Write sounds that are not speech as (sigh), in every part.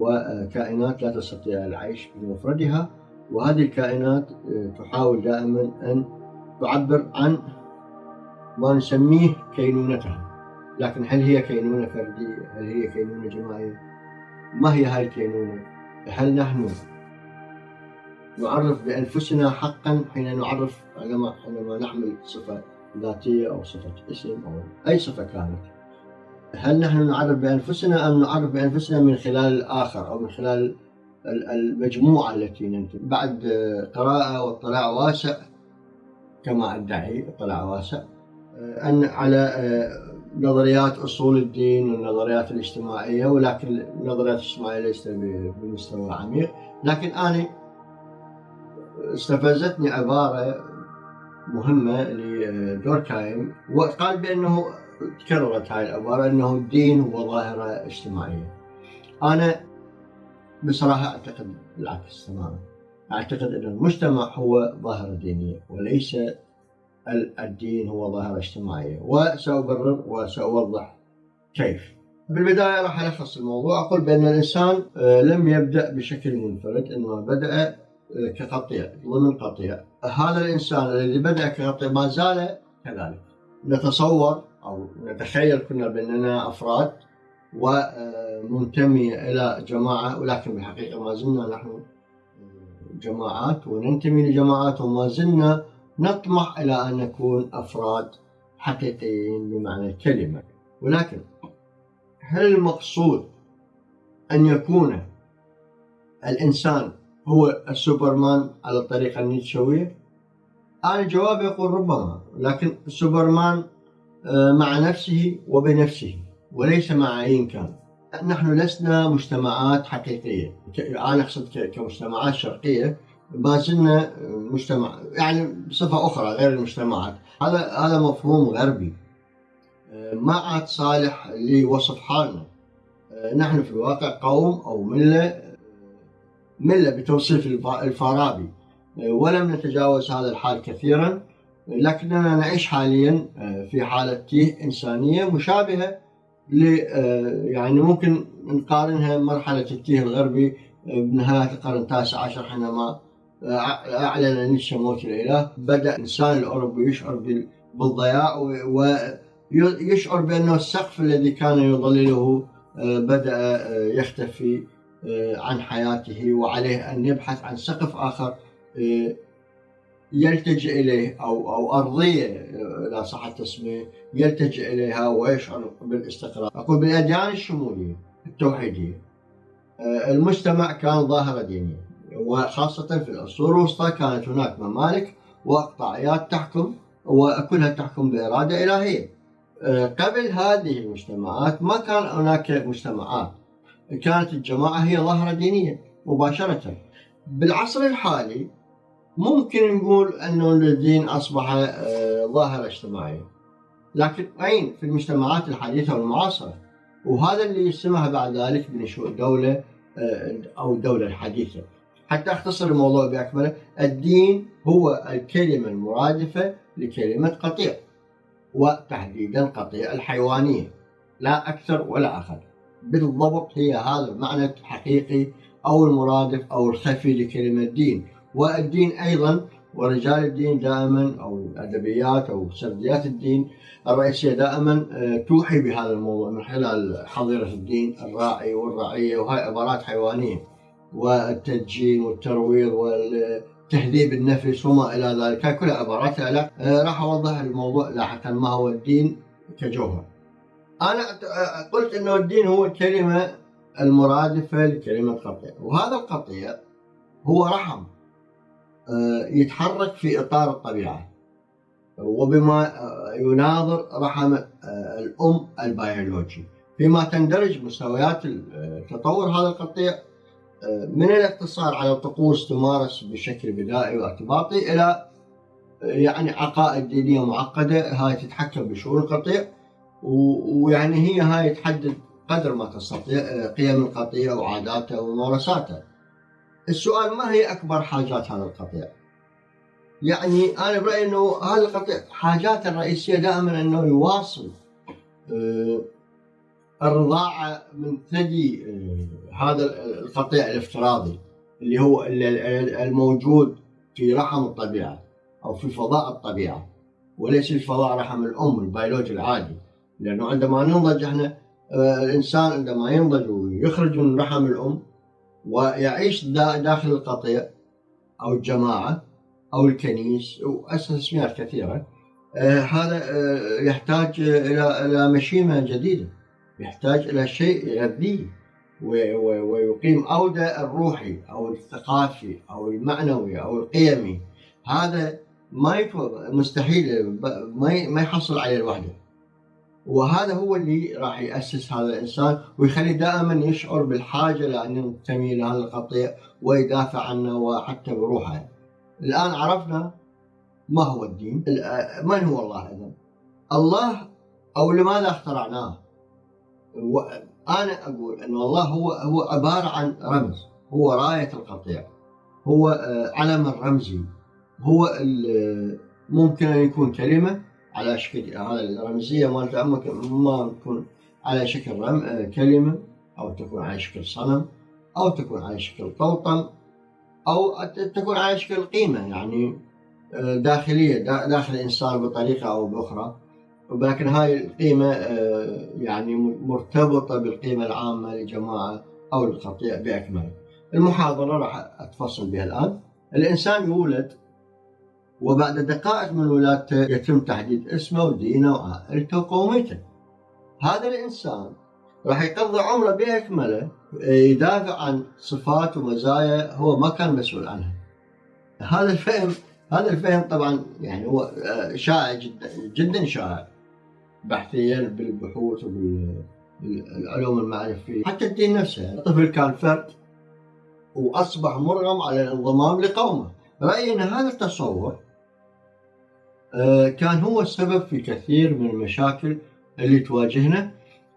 وكائنات لا تستطيع العيش بمفردها وهذه الكائنات تحاول دائما أن تعبر عن ما نسميه كينونتها لكن هل هي كينونة فردية؟ هل هي كينونة جماعية؟ ما هي هاي الكينونة؟ هل نحن نعرف بأنفسنا حقا حين نعرف عندما حينما نحمل صفة ذاتية أو صفة اسم أو أي صفة كانت هل نحن نعرف بأنفسنا أم نعرف بأنفسنا من خلال الآخر أو من خلال المجموعة التي ننتمي بعد قراءة واطلاع واسع كما أدعي اطلاع واسع أن على نظريات أصول الدين والنظريات الاجتماعية ولكن النظريات الاجتماعية ليست بمستوى عميق. لكن أنا استفزتني عبارة مهمة لدوركايم وقال بأنه تكررت هاي العبارة أنه الدين هو ظاهرة اجتماعية. أنا بصراحة أعتقد بالعكس تماما. أعتقد أن المجتمع هو ظاهرة دينية وليس الدين هو ظاهرة اجتماعية. وسأبرر وسأوضح كيف. بالبداية راح ألخص الموضوع. أقول بأن الإنسان آه، لم يبدأ بشكل منفرد إنما بدأ آه، كقطيع ضمن قطيع. هذا الإنسان الذي بدأ كقطيع ما زال كذلك. نتصور أو نتخيل كنا بأننا أفراد ومنتمية إلى جماعة ولكن بالحقيقة ما زلنا نحن جماعات وننتمي لجماعات وما زلنا نطمح إلى أن نكون أفراد حقيقيين بمعنى الكلمة ولكن هل المقصود أن يكون الإنسان هو السوبرمان على الطريقة النيتشوية؟ أنا يقول ربما لكن السوبرمان آه، مع نفسه وبنفسه وليس مع أي كان نحن لسنا مجتمعات حقيقية. أنا أقصد كمجتمعات شرقية ما زلنا مجتمع يعني بصفة أخرى غير المجتمعات. هذا هذا مفهوم غربي. آه، ما عاد صالح لوصف حالنا. آه، نحن في الواقع قوم أو ملة ملة بتوصيف الفارابي. ولم نتجاوز هذا الحال كثيرا. لكننا نعيش حاليا آه، في حالة إنسانية مشابهة آه، يعني ممكن نقارنها بمرحلة التيه الغربي آه، بنهاية القرن التاسع عشر حينما أعلن نيتشه موت الإله بدأ الإنسان الأوروبي يشعر بالضياع ويشعر بأنه السقف الذي كان يظلله بدأ يختفي عن حياته وعليه أن يبحث عن سقف آخر يلتجئ إليه أو أو أرضية لا صح التسمية يلتجئ إليها ويشعر بالاستقرار. أقول بالأديان الشمولية التوحيدية آه، المجتمع كان ظاهرة دينية وخاصة في العصور الوسطى كانت هناك ممالك وأقطاعيات تحكم وكلها تحكم بإرادة إلهية. آه، قبل هذه المجتمعات ما كان هناك مجتمعات كانت الجماعة هي ظاهرة دينية مباشرة. بالعصر الحالي ممكن نقول أنه الدين أصبح آه، ظاهرة اجتماعية. لكن أين؟ في المجتمعات الحديثة والمعاصرة. وهذا اللي يسمح بعد ذلك بنشوء دولة آه، أو الدولة الحديثة. حتى أختصر الموضوع بأكمله الدين هو الكلمة المرادفة لكلمة قطيع وتحديدا قطيع الحيوانية. لا أكثر ولا أقل. بالضبط هي هذا المعنى الحقيقي أو المرادف أو الخفي لكلمة دين والدين أيضا ورجال الدين دائما أو الأدبيات أو سرديات الدين. الرئيسية دائما آه، توحي بهذا الموضوع من خلال حظيرة الدين الراعي والرعية وهاي عبارات حيوانية. والتدجين والترويض والتهذيب النفس وما إلى ذلك هاي كلها عبارات لا آه، راح أوضح الموضوع لاحقا ما هو الدين كجوهر. أنا آه، قلت أنه الدين هو الكلمة المرادفة لكلمة قطيع وهذا القطيع هو رحم. يتحرك في إطار الطبيعة. وبما آه، يناظر رحم آه، الأم البيولوجي. فيما تندرج مستويات تطور هذا القطيع من الاقتصار على طقوس تمارس بشكل بدائي وارتباطي إلى يعني عقائد دينية معقدة هاي تتحكم بشؤون القطيع. ويعني هي هاي تحدد قدر ما تستطيع قيم القطيع وعاداته وممارساته. السؤال ما هي أكبر حاجات هذا القطيع؟ يعني أنا برأيي أنه هذا القطيع حاجاته الرئيسية دائما أنه يواصل آه، الرضاعة من ثدي هذا القطيع الافتراضي اللي هو الموجود في رحم الطبيعة أو في فضاء الطبيعة وليس في فضاء رحم الأم البيولوجي العادي لأنه عندما ننضج إحنا الإنسان عندما ينضج ويخرج من رحم الأم ويعيش داخل القطيع أو الجماعة أو الكنيس وأسميات كثيرة. آه، هذا آه، يحتاج إلى إلى مشيمة جديدة. يحتاج إلى شيء يغذيه ويقيم أودة الروحي أو الثقافي أو المعنوي أو القيمي. هذا ما مستحيل ما يحصل عليه لوحده وهذا هو اللي راح يأسس هذا الإنسان ويخليه دائما يشعر بالحاجة لأن ينتمي لهذا القطيع ويدافع عنه وحتى بروحه. الآن عرفنا ما هو الدين. من هو الله إذا الله أو لماذا اخترعناه؟ أنا أقول أن الله هو هو عبارة عن رمز. هو راية القطيع. هو آه، علم الرمزي هو ممكن أن يكون كلمة على شكل هذا الرمزية مالته ما تكون على شكل رم... آه، كلمة أو تكون على شكل صنم أو تكون على شكل طوطم أو تكون على شكل قيمة يعني آه، داخلية داخل الإنسان بطريقة أو بأخرى. ولكن هاي القيمة آه، يعني مرتبطة بالقيمة العامة للجماعة أو للقطيع بأكمله. المحاضرة راح أتفصل بها الآن. الإنسان يولد وبعد دقائق من ولادته يتم تحديد اسمه ودينه وعائلته وقوميته هذا الإنسان راح يقضي عمره بأكمله يدافع عن صفات ومزايا هو ما كان مسؤول عنها. هذا الفهم هذا الفهم طبعا يعني هو آه، شائع جدا جدا شائع. بحثيا بالبحوث وبالعلوم المعرفية. حتى الدين نفسه الطفل كان فرد وأصبح مرغم على الانضمام لقومه. رايي ان هذا التصور كان هو السبب في كثير من المشاكل اللي تواجهنا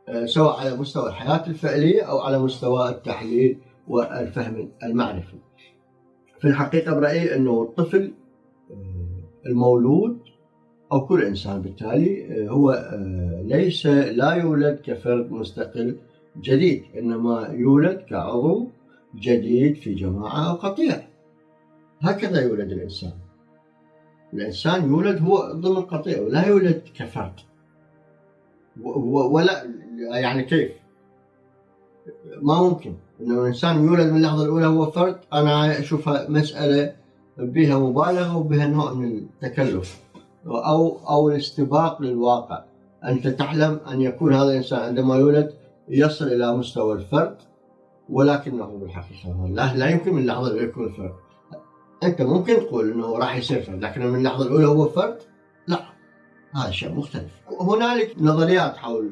آه، سواء على مستوى الحياة الفعلية أو على مستوى التحليل والفهم المعرفي. في الحقيقة برأيي أنه الطفل آه، المولود أو كل إنسان بالتالي هو ليس لا يولد كفرد مستقل جديد إنما يولد كعضو جديد في جماعة أو قطيع. هكذا يولد الإنسان. الإنسان يولد هو ضمن قطيع ولا يولد كفرد. ولا يعني كيف؟ ما ممكن. إنه الإنسان يولد من اللحظة الأولى هو فرد أنا اشوفها مسألة بها مبالغة وبها نوع من التكلف أو أو الاستباق للواقع. أنت تحلم أن يكون هذا الإنسان عندما يولد يصل إلى مستوى الفرد ولكنه بالحقيقة لا, لا يمكن من اللحظة الأولى يكون فرد. أنت ممكن تقول إنه راح يصير فرد لكن من اللحظة الأولى هو فرد؟ لا هذا شيء مختلف. هنالك نظريات حول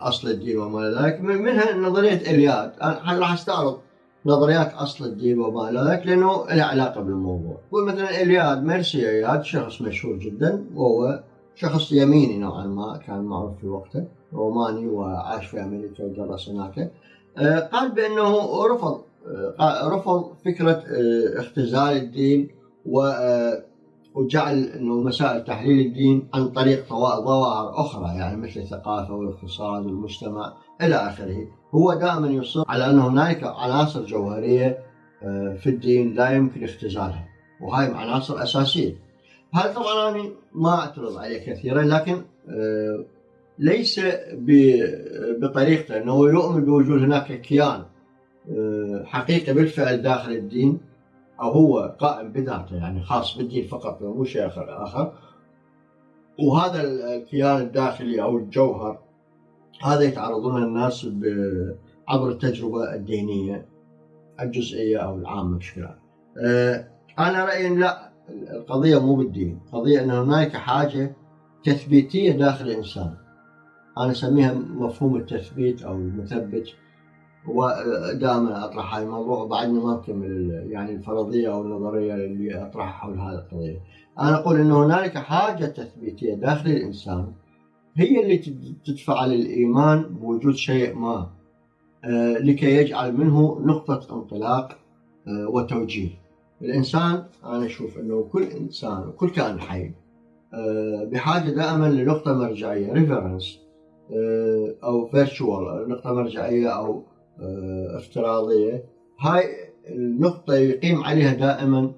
اصل الدين وما إلى ذلك منها نظرية إلياد. أنا راح أستعرض نظريات أصل الدين وما إلى ذلك لأنه له علاقة بالموضوع. يقول مثلا إلياد ميرسي إلياد شخص مشهور جدا وهو شخص يميني نوعا ما كان معروف في وقته روماني وعاش في أمريكا ودرس هناك. آه، قال بأنه رفض رفض فكرة آه، اختزال الدين آه، وجعل إنه مسائل تحليل الدين عن طريق ظواهر أخرى يعني مثل الثقافة والاقتصاد والمجتمع إلى آخره، هو دائما يصر على أن هنالك عناصر جوهرية آه، في الدين لا يمكن اختزالها، وهاي عناصر أساسية. هذا طبعا أنا ما اعترض عليه كثيرا لكن ليس بطريقته إنه يؤمن بوجود هناك كيان آه، حقيقة بالفعل داخل الدين أو هو قائم بذاته يعني خاص بالدين فقط مو شيء آخر وهذا الكيان الداخلي أو الجوهر هذا يتعرضون الناس عبر التجربة الدينية الجزئية أو العامة بشكل عام. آه، أنا رأيي لا القضية مو بالدين القضية أن هناك حاجة تثبيتية داخل الإنسان. أنا أسميها مفهوم التثبيت أو المثبت. ودائما أطرح هذا الموضوع وبعدني ما أكمل يعني الفرضية أو النظرية اللي أطرحها حول هذه القضية. أنا أقول إن هنالك حاجة تثبيتية داخل الإنسان هي اللي تدفع للإيمان بوجود شيء ما آه، لكي يجعل منه نقطة انطلاق آه، وتوجيه. الإنسان أنا أشوف إنه كل إنسان وكل كائن حي آه، بحاجة دائما لنقطة مرجعية ريفرنس أو فيرتشوال نقطة مرجعية أو آه، افتراضيه هاي النقطة يقيم عليها دائما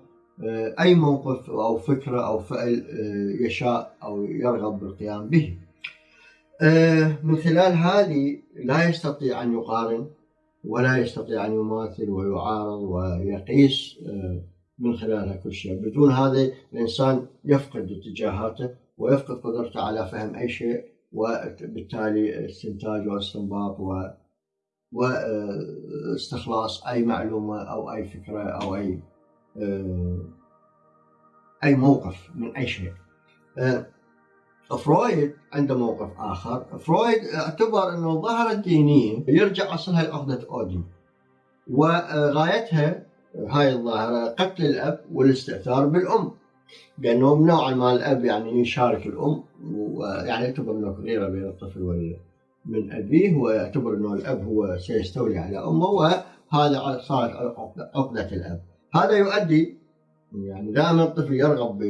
آه، أي موقف أو فكرة أو فعل يشاء أو يرغب بالقيام به. من خلال هذه لا يستطيع أن يقارن ولا يستطيع أن يماثل ويعارض ويقيس من خلالها كل شيء. بدون هذا الإنسان يفقد اتجاهاته ويفقد قدرته على فهم أي شيء وبالتالي استنتاج واستنباط و واستخلاص أي معلومة أو أي فكرة أو أي أي موقف من أي شيء. فرويد عنده موقف آخر، فرويد اعتبر إنه الظاهره الدينيه يرجع أصلها لعقده اوديب وغايتها هاي الظاهرة قتل الأب والاستئثار بالأم. لأنه نوعا ما الأب يعني يشارك الأم ويعني يعتبر إنه غيره بين الطفل وال من أبيه ويعتبر إنه الأب هو سيستولي على أمه وهذا صارت عقده الأب. هذا يؤدي يعني دائما الطفل يرغب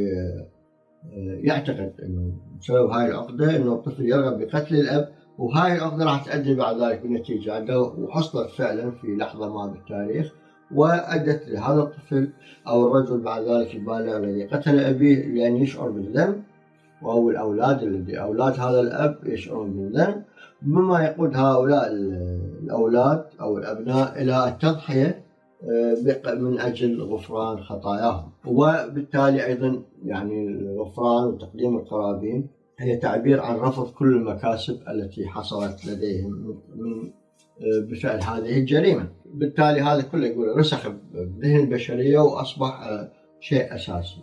يعتقد إنه بسبب هاي العقدة إنه الطفل يرغب بقتل الأب وهاي العقدة راح تؤدي بعد ذلك بنتيجه عنده وحصلت فعلا في لحظة ما بالتاريخ وأدت لهذا الطفل أو الرجل بعد ذلك البالغ الذي قتل أبيه لأن يشعر بالذنب أو الأولاد الذي أولاد هذا الأب يشعرون بالذنب. مما يقود هؤلاء الأولاد أو الأبناء إلى التضحية آه، من أجل غفران خطاياهم. وبالتالي أيضا يعني الغفران وتقديم القرابين هي تعبير عن رفض كل المكاسب التي حصلت لديهم من آه، بفعل هذه الجريمة. بالتالي هذا كله يقول رسخ بذهن البشرية وأصبح آه، شيء أساسي.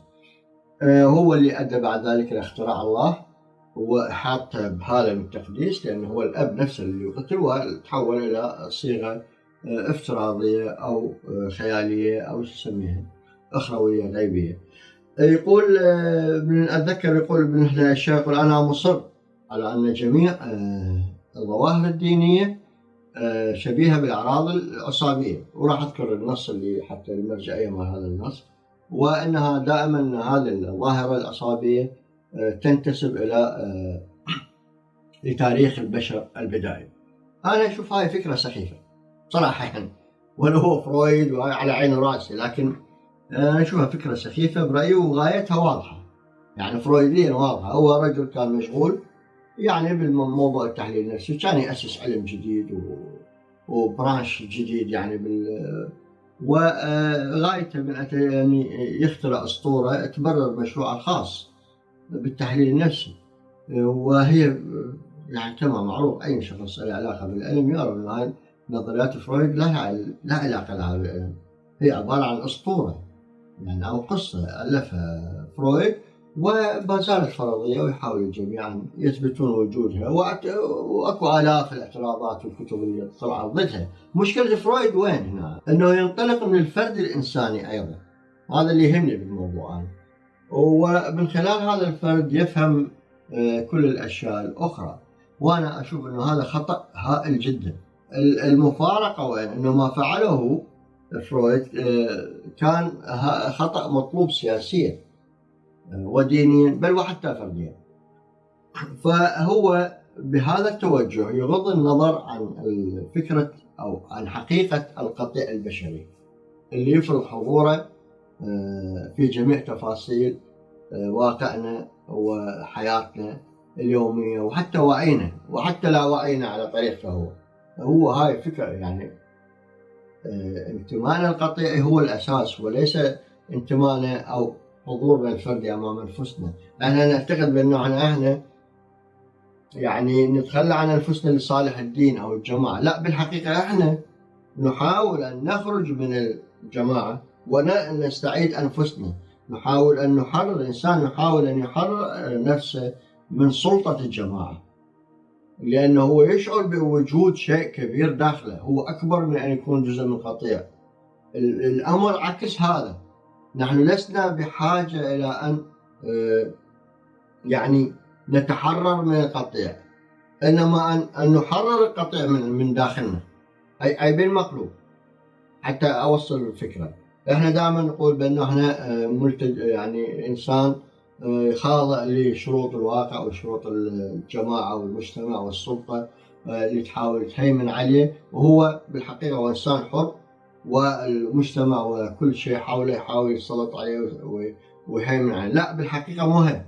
هو اللي أدى بعد ذلك لاختراع الله. وحاطه بحالة من التقديس لأنه هو الأب نفسه اللي يقتل وتحول إلى صيغة افتراضية أو خيالية أو تسميها أخروية غيبية. يقول أتذكر يقول ابن الشيخ يقول أنا مصر على أن جميع الظواهر الدينية آه، شبيهة بالأعراض العصابية. وراح أذكر النص اللي حتى المرجعية مع هذا النص وإنها دائما هذه الظاهرة العصابية آه، تنتسب إلى آه، لتاريخ البشر البدائي. أنا أشوف هاي فكرة سخيفة صراحة يعني ولو هو فرويد وعلى عين رأسي لكن أنا أشوفها فكرة سخيفة برأيي وغايتها واضحة. يعني فرويديا واضحة هو رجل كان مشغول يعني بالموضوع التحليل النفسي كان يأسس علم جديد. وبرانش جديد يعني بال وغايته من يعني يخترع أسطورة تبرر مشروعه الخاص بالتحليل النفسي. وهي يعني تمام معروف أي شخص له علاقة بالعلم يرى هاي نظريات فرويد لها لا علاقة لها بالعلم. هي عبارة عن أسطورة يعني أو قصة ألفها فرويد وما زالت فرضية ويحاول الجميع أن يثبتون وجودها وأكو آلاف الاعتراضات والكتب اللي طلعت ضدها. مشكلة فرويد وين هنا؟ أنه ينطلق من الفرد الإنساني أيضا. هذا اللي يهمني بالموضوع أنا ومن خلال هذا الفرد يفهم آه، كل الأشياء الأخرى. وأنا أشوف أنه هذا خطأ هائل جدا. المفارقة وين؟ أنه ما فعله فرويد آه، كان خطأ مطلوب سياسيا ودينيا بل وحتى فرديا. فهو بهذا التوجه يغض النظر عن فكرة أو عن حقيقة القطيع البشري اللي يفرض حضوره آه، في جميع تفاصيل آه، واقعنا وحياتنا اليومية وحتى وعينا وحتى لا وعينا على طريقته هو. هو هاي فكرة يعني آه، انتمائنا القطيعي هو الأساس وليس انتمائنا أو حضورنا الفردي أمام أنفسنا، إحنا نعتقد بأنه إحنا يعني نتخلى عن أنفسنا لصالح الدين أو الجماعة، لا بالحقيقة إحنا نحاول أن نخرج من الجماعة ونستعيد أنفسنا، نحاول أن نحرر الإنسان يحاول أن يحرر نفسه من سلطة الجماعة. لأنه هو يشعر بوجود شيء كبير داخله، هو أكبر من أن يكون جزء من قطيع. الأمر عكس هذا، نحن لسنا بحاجة إلى أن آه، يعني نتحرر من القطيع إنما أن, أن نحرر القطيع من, من داخلنا. أي بالمقلوب. حتى أوصل الفكرة. إحنا دائما نقول بأنه إحنا آه، ملتج يعني إنسان خاضع لشروط الواقع وشروط الجماعة والمجتمع والسلطة اللي تحاول تهيمن عليه وهو بالحقيقة هو إنسان حر والمجتمع وكل شيء حوله يحاول يسلط عليه ويهيمن عليه. لا بالحقيقة مو هي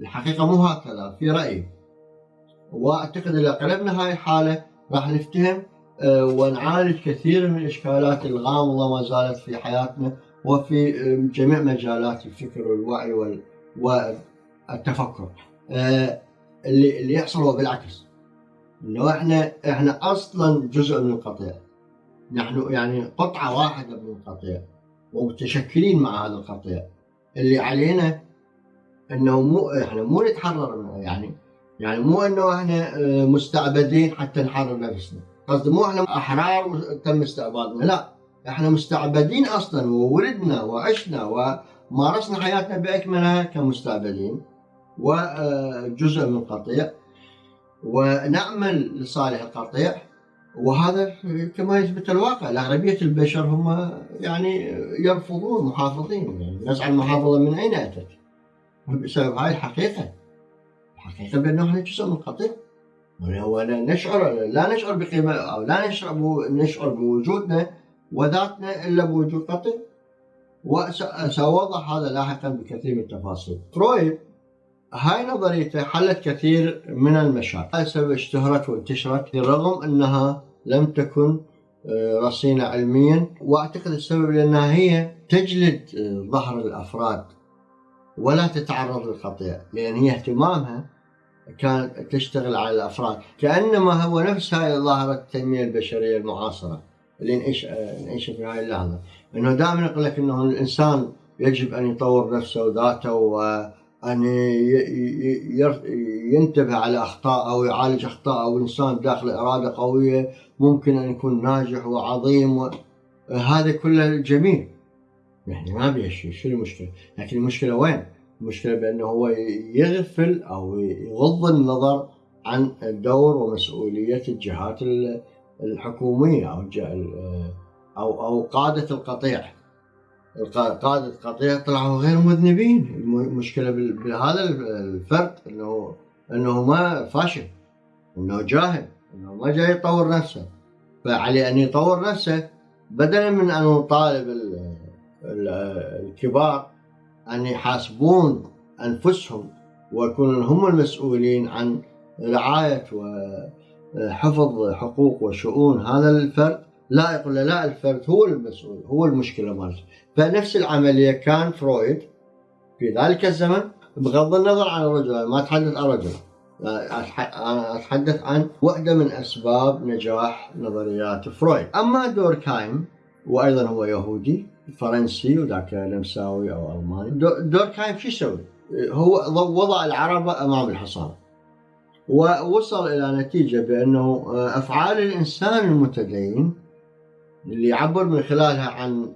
الحقيقة مو هكذا في رأيي وأعتقد إذا قلبنا هاي الحالة راح نفتهم آه، ونعالج كثير من الاشكالات الغامضة ما زالت في حياتنا وفي جميع مجالات الفكر والوعي والتفكر. آه، اللي اللي يحصل هو بالعكس. إنه إحنا إحنا أصلا جزء من القطيع. نحن يعني قطعة واحدة من القطيع ومتشكلين مع هذا القطيع. اللي علينا إنه مو إحنا مو نتحرر منه يعني يعني مو إنه إحنا آه، مستعبدين حتى نحرر نفسنا. قصدي مو إحنا أحرار تم استعبادنا لا إحنا مستعبدين أصلا وولدنا وعشنا ومارسنا حياتنا بأكملها كمستعبدين وجزء من القطيع ونعمل لصالح القطيع وهذا كما يثبت الواقع. الأغلبية البشر هم يعني يرفضون محافظين. نزع المحافظة من أين أتت؟ بسبب هاي الحقيقة. الحقيقة بأنه إحنا جزء من القطيع. هو نشعر لا نشعر بقيمة أو لا نشعر نشعر بوجودنا وذاتنا إلا بوجود قطيع وسأوضح هذا لاحقا بكثير من التفاصيل. فرويد هاي نظريته حلت كثير من المشاكل. سبب اشتهرت وانتشرت رغم أنها لم تكن آه، رصينة علميا. وأعتقد السبب لأنها هي تجلد آه، ظهر الأفراد ولا تتعرض للقطيع لأن هي اهتمامها كانت تشتغل على الأفراد. كأنما هو نفس هاي ظاهرة التنمية البشرية المعاصرة اللي نعيش نعيش في هاي اللحظة. أنه دائما يقول لك أنه الإنسان يجب أن يطور نفسه وذاته وأن ينتبه على أخطاءه ويعالج أخطاءه. والإنسان داخل إرادة قوية ممكن أن يكون ناجح وعظيم هذا كله جميل. يعني ما بيه شيء شو المشكلة؟ لكن المشكلة وين؟ المشكلة بأنه هو يغفل أو يغض النظر عن دور ومسؤولية الجهات الحكومية أو أو أو قادة القطيع. قادة القطيع طلعوا غير مذنبين. المشكلة بهذا الفرد أنه أنه ما فاشل أنه جاهل أنه ما جاي يطور نفسه. فعليه أن يطور نفسه بدلا من أن يطالب الكبار أن يحاسبون أنفسهم ويكونون هم المسؤولين عن رعاية وحفظ حقوق وشؤون هذا الفرد. لا يقول لا الفرد هو المسؤول هو المشكلة مالته. فنفس العملية كان فرويد في ذلك الزمن بغض النظر عن الرجل ما أتحدث عن رجل أتحدث عن واحدة من أسباب نجاح نظريات فرويد. أما دوركايم وأيضا هو يهودي فرنسي وذاك نمساوي أو ألماني دوركهايم شو يسوي؟ هو وضع العربة أمام الحصان ووصل إلى نتيجة بأنه آه، أفعال الإنسان المتدين اللي يعبر من خلالها عن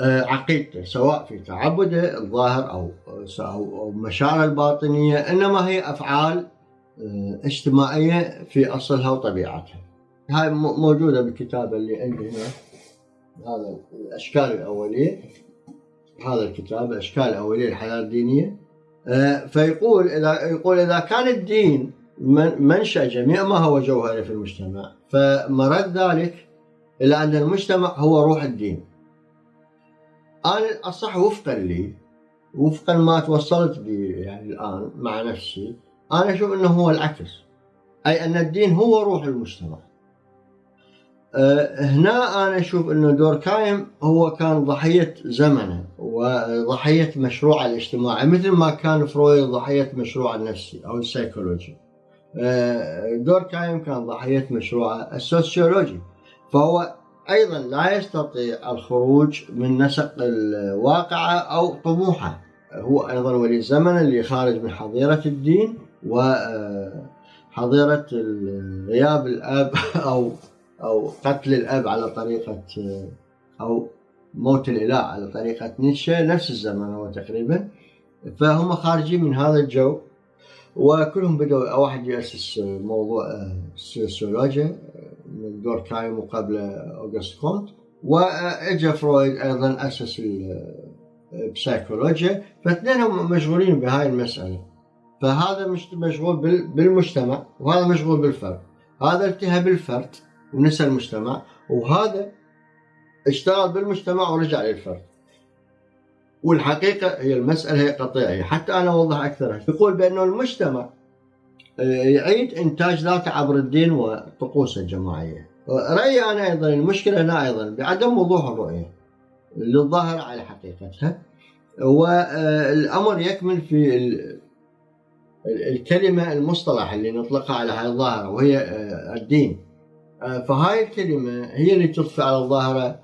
آه، عقيدته سواء في تعبده الظاهر أو أو مشاعره الباطنية إنما هي أفعال آه، اجتماعية في أصلها وطبيعتها. هاي موجودة بالكتاب اللي عندي هنا هذا الأشكال الأولية هذا الكتاب الأشكال الأولية للحياة الدينية. آه، فيقول إذا يقول إذا كان الدين منشأ جميع ما هو جوهري في المجتمع فمرد ذلك إلى أن المجتمع هو روح الدين. أنا الصح وفقا لي وفقا ما توصلت به يعني الآن مع نفسي أنا أشوف إنه هو العكس أي أن الدين هو روح المجتمع. هنا أنا أشوف إنه دوركايم هو كان ضحية زمنه وضحية مشروع الاجتماعي مثل ما كان فرويد ضحية مشروع النفسي أو السيكولوجي. آه، دوركايم كان ضحية مشروع السوسيولوجي فهو أيضا لا يستطيع الخروج من نسق الواقعة أو طموحه. هو أيضا ولي الزمن اللي خارج من حظيرة الدين وحظيره غياب الأب (laughs) أو أو قتل الأب على طريقة أو موت الإله على طريقة نيتشه نفس الزمن هو تقريبا. فهم خارجين من هذا الجو وكلهم بدأوا واحد يأسس موضوع السوسيولوجيا من دوركايم وقبل أوغست كونت. وإجا فرويد أيضا أسس بسيكولوجيا فاثنينهم مشغولين بهاي المسألة. فهذا مشغول بالمجتمع وهذا مشغول بالفرد. هذا التهى بالفرد. ونسى المجتمع وهذا اشتغل بالمجتمع ورجع للفرد. والحقيقة هي المسألة هي قطيعية حتى أنا أوضح أكثر يقول بأنه المجتمع آه، يعيد إنتاج ذاته عبر الدين والطقوس الجماعية. رأيي أنا أيضا المشكلة هنا أيضا بعدم وضوح الرؤية للظاهر على حقيقتها. والأمر يكمن في الكلمة المصطلح اللي نطلقها على هذه الظاهرة وهي آه، الدين. فهاي الكلمة هي اللي تضفي على الظاهرة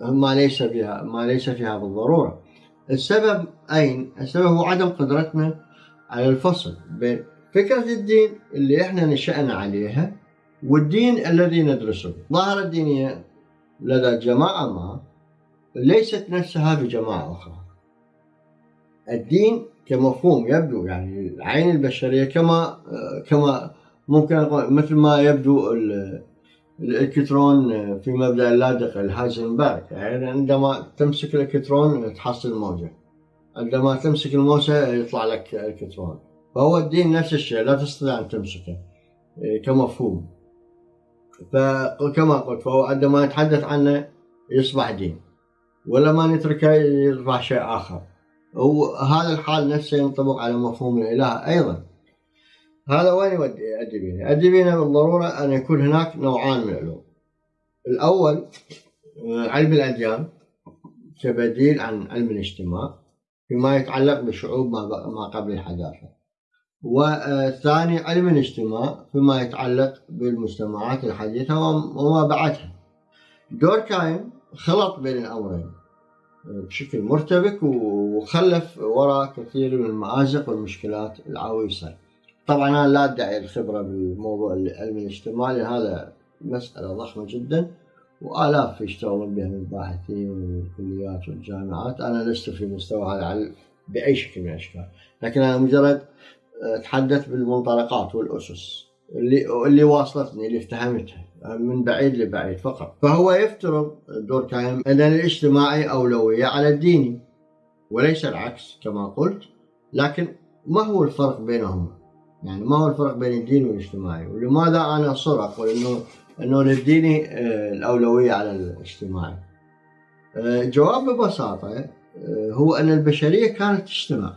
ما ليس فيها ما ليس فيها بالضرورة. السبب أين؟ السبب هو عدم قدرتنا على الفصل بين فكرة الدين اللي إحنا نشأنا عليها والدين الذي ندرسه. الظاهرة الدينية لدى جماعة ما ليست نفسها بجماعة أخرى. الدين كمفهوم يبدو يعني العين البشرية كما كما ممكن مثل ما يبدو الإلكترون في مبدأ اللادق الهايزنبرغ يعني عندما تمسك الإلكترون تحصل موجه عندما تمسك الموسى يطلع لك إلكترون. فهو الدين نفس الشيء لا تستطيع أن تمسكه إيه، كمفهوم. فكما قلت فهو عندما نتحدث عنه يصبح دين ولما نتركه يصبح شيء آخر. وهذا الحال نفسه ينطبق على مفهوم الإله أيضا. هذا وين يودي؟ يؤدي بنا بالضرورة أن يكون هناك نوعان من العلوم. الأول آه، علم الأديان كبديل عن علم الاجتماع فيما يتعلق بشعوب ما قبل الحداثة. والثاني علم الاجتماع فيما يتعلق بالمجتمعات الحديثة وما بعدها. دوركايم خلط بين الأمرين آه، بشكل مرتبك وخلف وراء كثير من المآزق والمشكلات العويصة. طبعا أنا لا أدعي الخبرة بالموضوع العلم الاجتماعي هذا مسألة ضخمة جدا وآلاف يشتغلون بها من الباحثين والكليات والجامعات. أنا لست في مستوى هذا بأي شكل من الأشكال. لكن أنا مجرد اتحدث بالمنطلقات والأسس اللي اللي واصلتني اللي افتهمتها من بعيد لبعيد فقط. فهو يفترض دور كايم ان الاجتماعي أولوية على الديني وليس العكس كما قلت لكن ما هو الفرق بينهما؟ يعني ما هو الفرق بين الدين والاجتماعي ولماذا أنا اصر أقول انه انه للديني آه، الأولوية على الاجتماعي. الجواب آه، ببساطة آه، هو أن البشرية كانت تجتمع.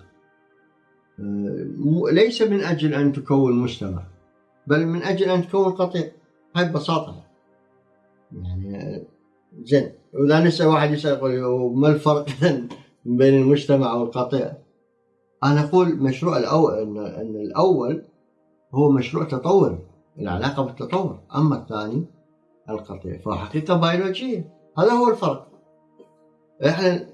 ليس من أجل أن تكون مجتمع بل من أجل أن تكون قطيع. هاي ببساطة. يعني زين واذا نسأل واحد يسأل يقول ما الفرق بين المجتمع والقطيع؟ أنا أقول مشروع الأول إن, إن الأول هو مشروع تطوري العلاقة بالتطور. أما الثاني القطيع. فحقيقة بيولوجية. هذا هو الفرق. إحنا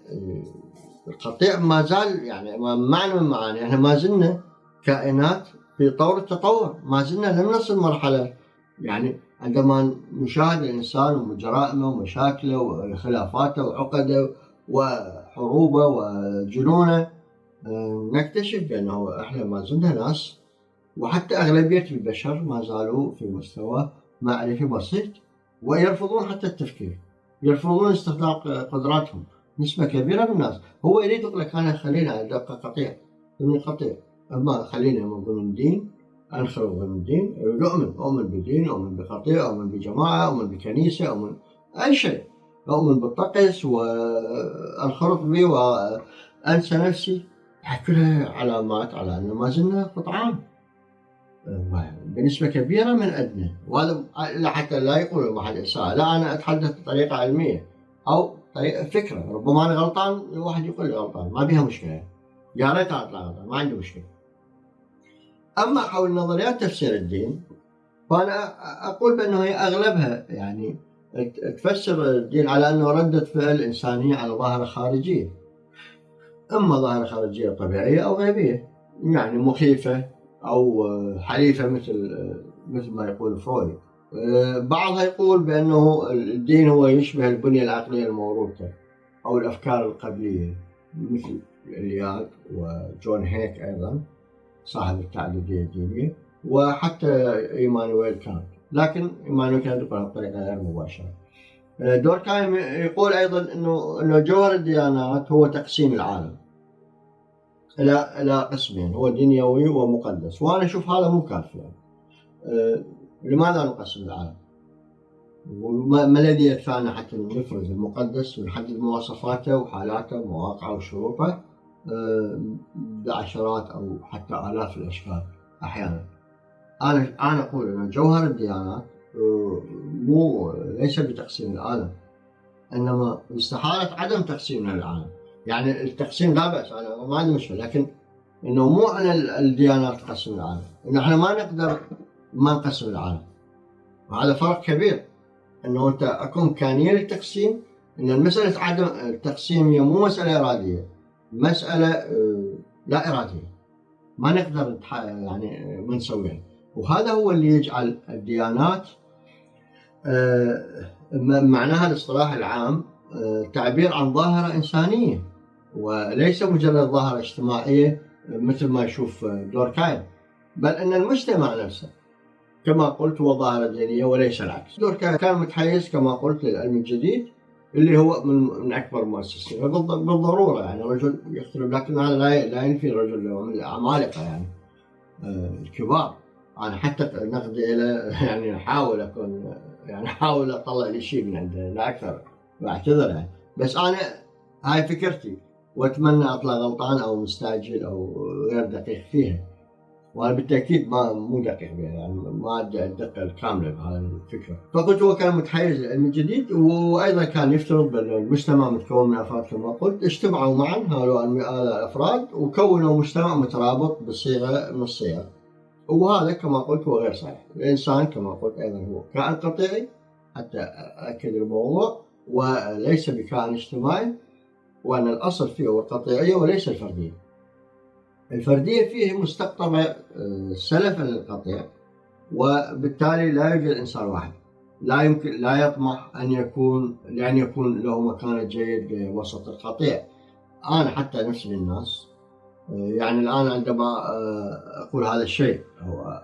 القطيع ما زال يعني معنى من معاني. إحنا ما زلنا كائنات في طور التطور. ما زلنا لم نصل مرحلة يعني عندما نشاهد الإنسان وجرائمه ومشاكله وخلافاته وعقده وحروبه وجنونه نكتشف بأنه إحنا ما زلنا ناس وحتى أغلبية البشر ما زالوا في مستوى معرفي بسيط ويرفضون حتى التفكير يرفضون استخدام قدراتهم نسبة كبيرة من الناس. هو يريد يقول لك أنا خلينا أبقى قطيع ضمن قطيع. أما خلينا من ضمن دين أنخرط ضمن دين. يؤمن أؤمن بدين أؤمن بقطيع أؤمن بجماعة أؤمن بكنيسة أؤمن أي شيء. أؤمن بالطقس وأنخرط به وأنسى نفسي. كلها علامات على أنه ما زلنا قطعان بنسبة كبيرة من أدنى. وهذا حتى لا يقول واحد إساءة لا أنا أتحدث بطريقة علمية أو طريقة فكرة. ربما أنا غلطان الواحد يقول غلطان ما بيها مشكلة. يا ريت أطلع غلطان ما عندي مشكلة. أما حول نظريات تفسير الدين فأنا أقول بأنه هي أغلبها يعني تفسر الدين على أنه ردة فعل إنسانية على ظاهرة خارجية. إما ظاهرة خارجية طبيعية أو غيبية يعني مخيفة أو حليفة مثل مثل ما يقول فرويد. بعضها يقول بأنه الدين هو يشبه البنية العقلية الموروثة أو الأفكار القبلية مثل إلياد وجون هيك أيضا صاحب التعددية الدينية وحتى إيمانويل كانت. لكن إيمانويل كانت بطريقة غير مباشرة. دوركايم يقول أيضا إنه إنه جوهر الديانات هو تقسيم العالم إلى إلى قسمين هو دنيوي ومقدس وأنا أشوف هذا مو كافي يعني. أه لماذا نقسم العالم؟ وما الذي يدفعنا حتى نفرز المقدس ونحدد مواصفاته وحالاته ومواقعه وشروطه أه بعشرات أو حتى آلاف الاشكال أحيانا. أنا أنا أقول ان جوهر الديانات مو ليس بتقسيم العالم إنما استحالة عدم تقسيم العالم. يعني التقسيم لا بأس أنا ما عندي مشكلة لكن إنه مو على الديانات تقسم العالم. إنه إحنا ما نقدر ما نقسم العالم. وهذا فرق كبير إنه أنت اكو إمكانية للتقسيم إن المساله عدم التقسيم هي مو مسألة إرادية مسألة آه، لا إرادية. ما نقدر يعني ما نسويها. وهذا هو اللي يجعل الديانات آه، معناها الاصطلاح العام آه، تعبير عن ظاهرة إنسانية وليس مجرد ظاهرة اجتماعية مثل ما يشوف دوركايم بل أن المجتمع نفسه كما قلت هو ظاهرة دينية وليس العكس. دوركايم كان متحيز كما قلت للعلم الجديد اللي هو من من أكبر المؤسسين. بالضرورة يعني رجل يختلف لكن هذا لا ينفي الرجل من العمالقه يعني آه، الكبار. أنا حتى نقدي إلى (laughs) يعني أحاول أكون يعني أحاول أطلع لي شيء من عنده لا أكثر واعتذر يعني بس أنا هاي فكرتي وأتمنى أطلع غلطان أو مستعجل أو غير دقيق فيها. وأنا بالتأكيد ما مو دقيق يعني ما الدقة الكاملة بهذه الفكرة. فقلت هو كان متحيز للعلم الجديد وأيضا كان يفترض بأن المجتمع متكون من أفراد كما قلت اجتمعوا معا هؤلاء الأفراد وكونوا مجتمع مترابط بصيغه من الصيغ. وهذا كما قلت هو غير صحيح. الإنسان كما قلت أيضا هو كائن قطيعي حتى اكد الموضوع وليس بكائن اجتماعي وأن الأصل فيه هو القطيعية وليس الفردية. الفردية فيه مستقطبة آه، سلفا للقطيع وبالتالي لا يوجد إنسان واحد. لا يمكن لا يطمح أن يكون لأن يكون له مكان جيد وسط القطيع. أنا حتى نفسي للناس يعني الآن عندما آه، أقول هذا الشيء هو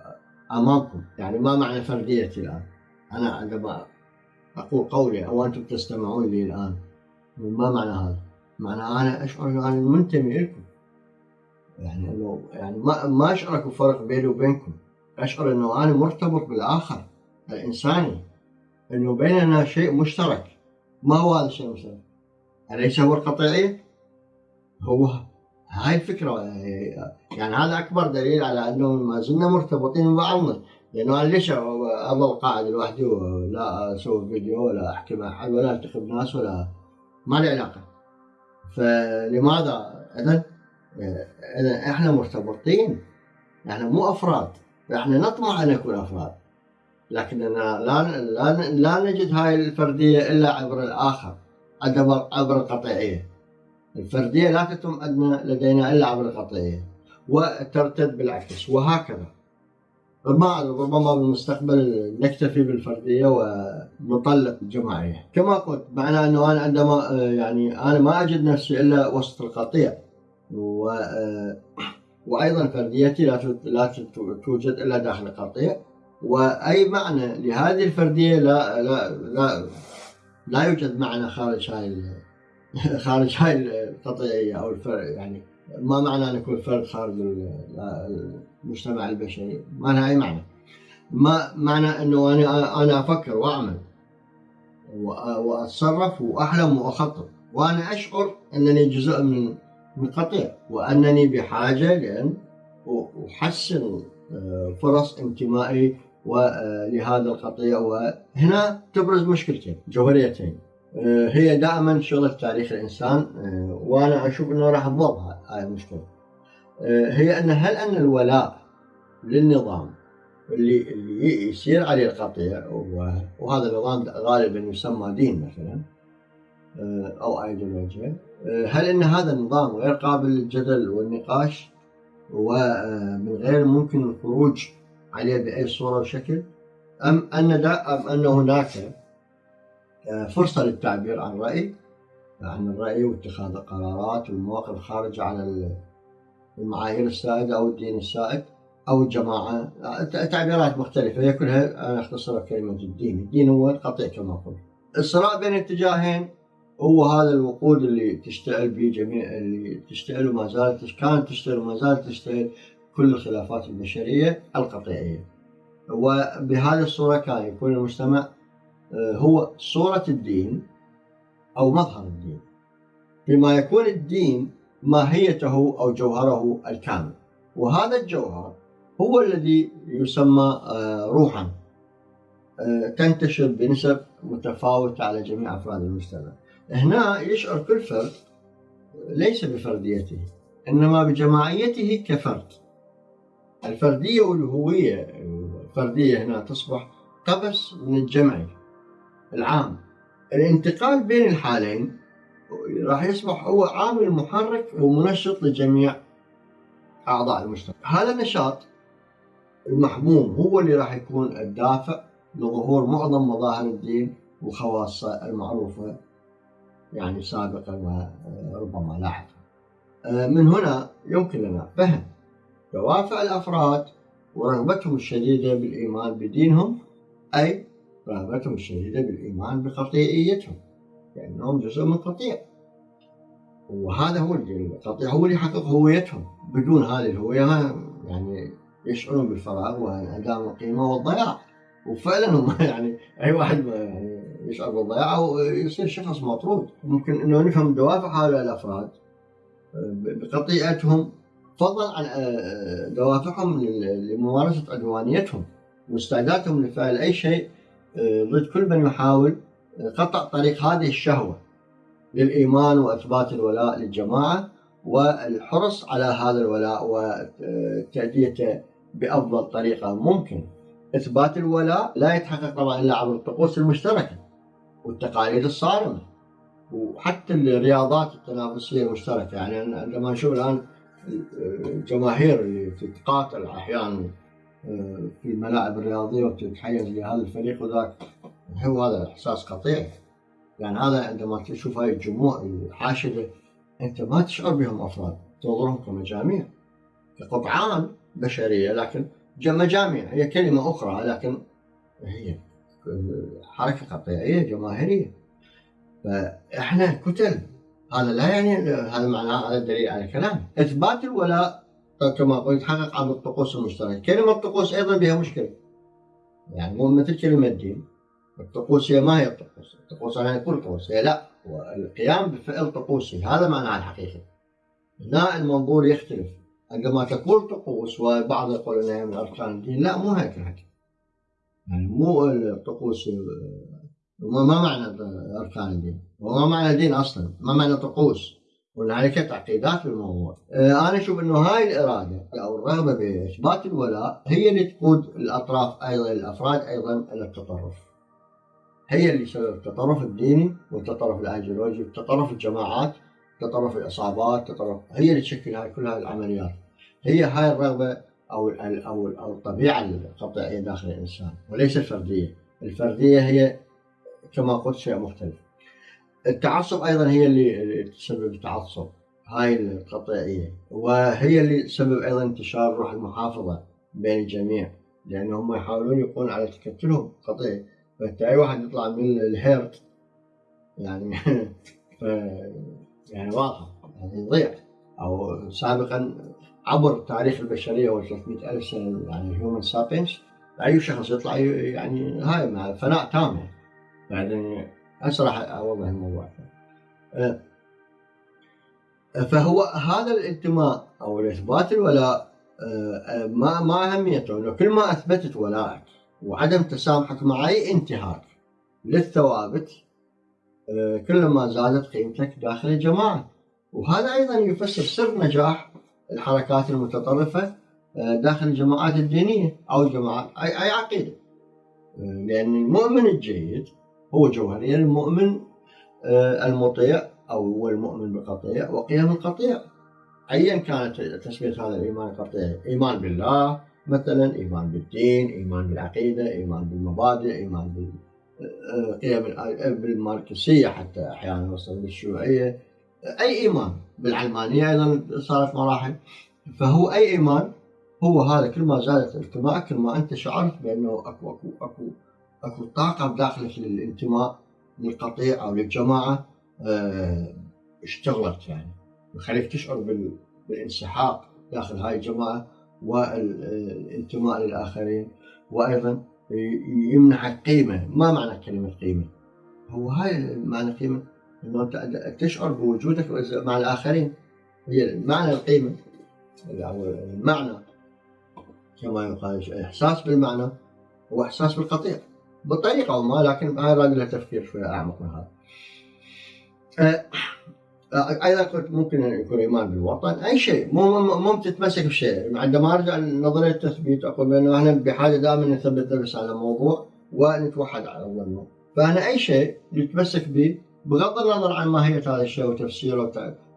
أمامكم. يعني ما معنى فرديتي الآن؟ أنا عندما أقول قولي أو أنتم تستمعون لي الآن ما معنى هذا؟ معناها أنا أشعر أنه أنا منتمي لكم يعني انه يعني ما ما اكو فرق بيني وبينكم. أشعر أنه أنا مرتبط بالآخر الإنساني. أنه بيننا شيء مشترك. ما هو هذا الشيء المشترك؟ أليس هو القطيعية؟ هو هاي الفكرة يعني هذا أكبر دليل على انه ما زلنا مرتبطين ببعضنا لأنه أنا ليش اظل قاعد لوحدي ولا أسوي فيديو ولا أحكي مع أحد ولا انتخب ناس ولا ما لي علاقة. فلماذا إذا؟ إذا إحنا مرتبطين. إحنا مو أفراد. إحنا نطمع أن نكون أفراد. لكننا لا لا لا نجد هاي الفردية إلا عبر الآخر عبر عبر الفردية لا تتم لدينا إلا عبر القطيعيه وترتد بالعكس وهكذا. ما ربما بالمستقبل نكتفي بالفردية ونطلق الجماعية. كما قلت معنى أنه أنا عندما يعني أنا ما أجد نفسي إلا وسط القطيع و وأيضا فرديتي لا لا توجد إلا داخل القطيع وأي معنى لهذه الفردية لا لا لا لا يوجد معنى خارج هاي (laughs) خارج هاي القطيعيه أو الفرق يعني ما معنى أن يكون فرد خارج المجتمع البشري ما لها أي معنى. ما معنى إنه أنا أنا أفكر وأعمل وأتصرف وأحلم وأخطط. وأنا أشعر أنني جزء من من قطيع وأنني بحاجة لأن أحسن آه، فرص انتمائي لهذا القطيع. وهنا تبرز مشكلتين جوهريتين. آه، هي دائما شغلة تاريخ الإنسان آه، وأنا أشوف إنه راح تضر هاي المشكلة. آه، هي إن هل إن الولاء للنظام اللي اللي يصير عليه القطيع وهذا النظام غالبا يسمى دين مثلا أو ايديولوجيا هل إن هذا النظام غير قابل للجدل والنقاش ومن غير ممكن الخروج عليه بأي صورة وشكل؟ أم أن أم أن هناك فرصة للتعبير عن رأي عن الرأي واتخاذ القرارات والمواقف الخارجة عن المعايير السائدة أو الدين السائد أو الجماعة. تعبيرات مختلفة هي كلها أنا أختصرها كلمة الدين. الدين هو القطيع كما قلت. الصراع بين اتجاهين هو هذا الوقود اللي تشتعل به جميع اللي تشتعل وما زالت كانت تشتعل وما زالت تشتعل كل الخلافات البشرية القطيعية. وبهذه الصورة كان يكون المجتمع آه، هو صوره الدين أو مظهر الدين. بما يكون الدين ماهيته أو جوهره الكامل. وهذا الجوهر هو الذي يسمى آه، روحا آه، تنتشر بنسب متفاوتة على جميع أفراد المجتمع هنا يشعر كل فرد ليس بفرديته إنما بجماعيته كفرد الفردية والهوية الفردية هنا تصبح قبس من الجمع العام. الانتقال بين الحالين راح يصبح هو عامل محرك ومنشط لجميع أعضاء المجتمع. هذا النشاط المحموم هو اللي راح يكون الدافع لظهور معظم مظاهر الدين وخواصه المعروفة يعني سابقا وربما لاحقا. آه، من هنا يمكن لنا فهم دوافع الأفراد ورغبتهم الشديدة بالإيمان بدينهم أي رغبتهم الشديدة بالإيمان بقطيعيتهم لأنهم جزء من قطيع وهذا هو القطيع هو اللي يحقق هويتهم. بدون هذه الهوية يعني يشعرون بالفراغ وانعدام القيمة والضياع. وفعلا هم (laughs) يعني أي واحد يعني يشعر بالضياع ويصير شخص مطرود. ممكن إنه نفهم دوافع هؤلاء الأفراد بقطيعتهم فضلا عن آه، دوافعهم لممارسة عدوانيتهم واستعدادهم لفعل أي شيء ضد كل من يحاول قطع طريق هذه الشهوة للإيمان وإثبات الولاء للجماعة والحرص على هذا الولاء وتأديته بأفضل طريقة ممكن. إثبات الولاء لا يتحقق طبعا إلا عبر الطقوس المشتركة والتقاليد الصارمة وحتى الرياضات التنافسية المشتركة. يعني عندما نشوف الآن الجماهير اللي تتقاتل أحيانا في الملاعب الرياضية وتتحيز لهذا الفريق وذاك هو هذا إحساس قطيع. يعني هذا عندما تشوف هاي الجموع الحاشدة أنت ما تشعر بهم أفراد تنظرهم كمجاميع كقطعان بشرية لكن مجاميع هي كلمة أخرى لكن هي حركة قطيعية جماهيرية. فإحنا كتل هذا لا يعني هذا معناه هذا دليل على كلام إثبات الولاء كما قلت يتحقق عن الطقوس المشتركة كلمة الطقوس أيضا بها مشكلة. يعني مو مثل كلمة دين. الطقوس هي ما هي الطقوس. الطقوس يعني كل طقوس. هي لا والقيام بفعل طقوسي هذا معناه الحقيقي هنا المنظور يختلف. عندما تقول طقوس وبعض يقول إنها من أركان الدين لا مو هيك الحكي. يعني مو الطقوس ما معنى أركان الدين؟ وما معنى الدين أصلا؟ ما معنى طقوس؟ وهنالك تعقيدات بالموضوع آه، أنا أشوف إنه هاي الإرادة أو الرغبة بإثبات الولاء هي اللي تقود الأطراف أيضا الأفراد أيضا إلى التطرف. هي اللي سبب التطرف الديني والتطرف الأيديولوجي وتطرف الجماعات تطرف العصابات تطرف هي اللي تشكل هاي كل هاي العمليات. هي هاي الرغبة أو أو أو الطبيعة القطيعيه داخل الإنسان وليس الفردية. الفردية هي كما قلت شيء مختلف. التعصب أيضا هي اللي تسبب التعصب هاي القطيعيه وهي اللي تسبب أيضا انتشار روح المحافظة بين الجميع. لانهم يحاولون يقولون على تكتلهم قطيعي فأنت أي واحد يطلع من الهيرت يعني (laughs) ف يعني واضحه يعني يضيع. أو سابقا عبر تاريخ البشرية و 300 ألف سنة يعني هيومن سابينس أي شخص يطلع يعني هاي مع فناء تام يعني راح أوضح الموضوع. أه، فهو هذا الانتماء أو الإثبات الولاء أه، ما ما أهميته انه كل ما أثبتت ولائك وعدم تسامحك مع أي انتهاك للثوابت آه، كلما زادت قيمتك داخل الجماعة. وهذا أيضا يفسر سر نجاح الحركات المتطرفة آه، داخل الجماعات الدينية أو الجماعات عقيدة. آه، لأن المؤمن الجيد هو جوهريا المؤمن المطيع أو هو المؤمن بقطيع وقيم القطيع. أيا كانت تسمية هذا الإيمان القطيع إيمان بالله مثلا إيمان بالدين إيمان بالعقيدة إيمان بالمبادئ إيمان بالقيم بالماركسية حتى أحيانا وصل بالشيوعية. أي إيمان. بالعلمانية أيضا صارت مراحل. فهو أي إيمان هو هذا كل ما زادت انتمائك كل ما أنت شعرت بأنه أكو أكو أكو أكو طاقة بداخلك للانتماء للقطيع أو للجماعة آه، اشتغلت يعني. يخليك تشعر بالانسحاق داخل هاي الجماعة والانتماء للآخرين. وأيضا يمنحك قيمه ما معنى كلمة قيمة؟ هو هاي معنى قيمة إنه أنت تشعر بوجودك مع الآخرين. هي معنى القيمة أو المعنى كما يقال إحساس بالمعنى هو احساس بالقطيع. بطريقة ما لكن هاي له تفكير شوية أعمق من هذا. أه، أيضا قلت ممكن يكون إيمان بالوطن. أي شيء مو مو تتمسك بشيء. عندما أرجع لنظرية التثبيت أقول بأنه إحنا بحاجة دائما نثبت نفس على موضوع ونتوحد على ظنه فأنا أي شيء نتمسك به بغض النظر عن ماهيه هذا الشيء وتفسيره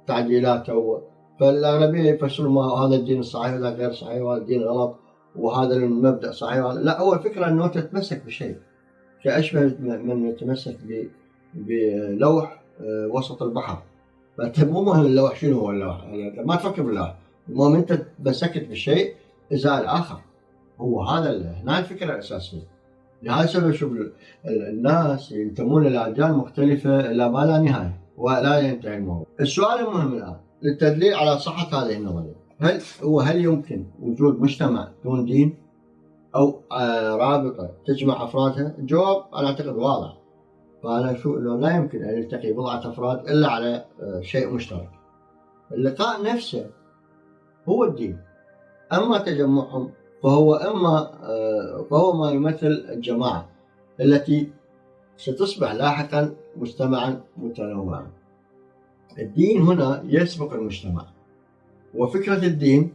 وتعديلاته فالأغلبية يفسرون ما هذا الدين الصحيح وهذا غير صحيح وهذا الدين غلط وهذا المبدأ صحيح لا هو الفكرة أنه تتمسك بشيء. كأشبه من يتمسك بلوح آه، وسط البحر. فانت مو مهم اللوح شنو هو اللوح يعني ما تفكر باللوح. المهم أنت تمسكت بشيء إزاء الآخر. هو هذا هنا الفكرة الأساسية. لهذا السبب شوف الناس ينتمون إلى اديان مختلفة إلى ما لا نهاية ولا ينتهي الموضوع. السؤال المهم الآن للتدليل على صحة هذه النظرية. هل هو هل يمكن وجود مجتمع دون دين؟ أو آه، رابطة تجمع أفرادها؟ الجواب أنا أعتقد واضح. فأنا أشوف أنه لا يمكن أن يلتقي بضعة أفراد إلا على آه، شيء مشترك. اللقاء نفسه هو الدين. أما تجمعهم فهو إما آه، فهو ما يمثل الجماعة التي ستصبح لاحقا مجتمعا متنوعا. الدين هنا يسبق المجتمع. وفكرة الدين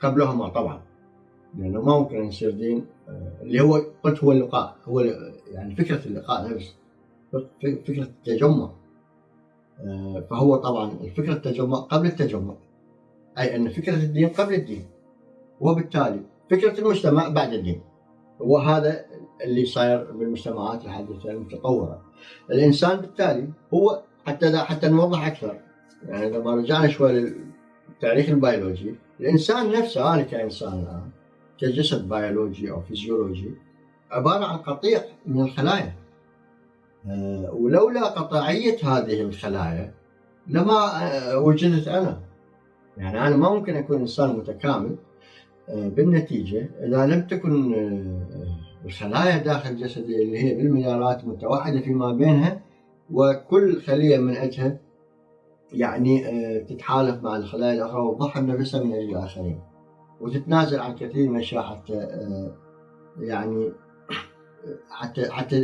قبلهما طبعا. لأنه ما ممكن يصير دين آه، اللي هو قلت هو اللقاء هو يعني فكرة اللقاء نفسه فكرة التجمع. آه، فهو طبعا الفكرة التجمع قبل التجمع أي أن فكرة الدين قبل الدين وبالتالي فكرة المجتمع بعد الدين. وهذا اللي صاير بالمجتمعات الحديثة المتطورة. الإنسان بالتالي هو حتى حتى نوضح أكثر يعني لما رجعنا شوي للتاريخ البيولوجي الإنسان نفسه أنا كإنسان الآن كجسد بيولوجي أو فيزيولوجي عبارة عن قطيع من الخلايا. آه، ولولا قطاعية هذه الخلايا لما آه، وجدت أنا. يعني أنا ما ممكن أكون إنسان متكامل آه، بالنتيجة إذا لم تكن الخلايا داخل جسدي اللي هي بالمليارات متوحدة فيما بينها وكل خلية من أجلها يعني تتحالف مع الخلايا الأخرى وتضحي بنفسها من أجل الآخرين. وتتنازل عن كثير من الأشياء حتى يعني حتى حتى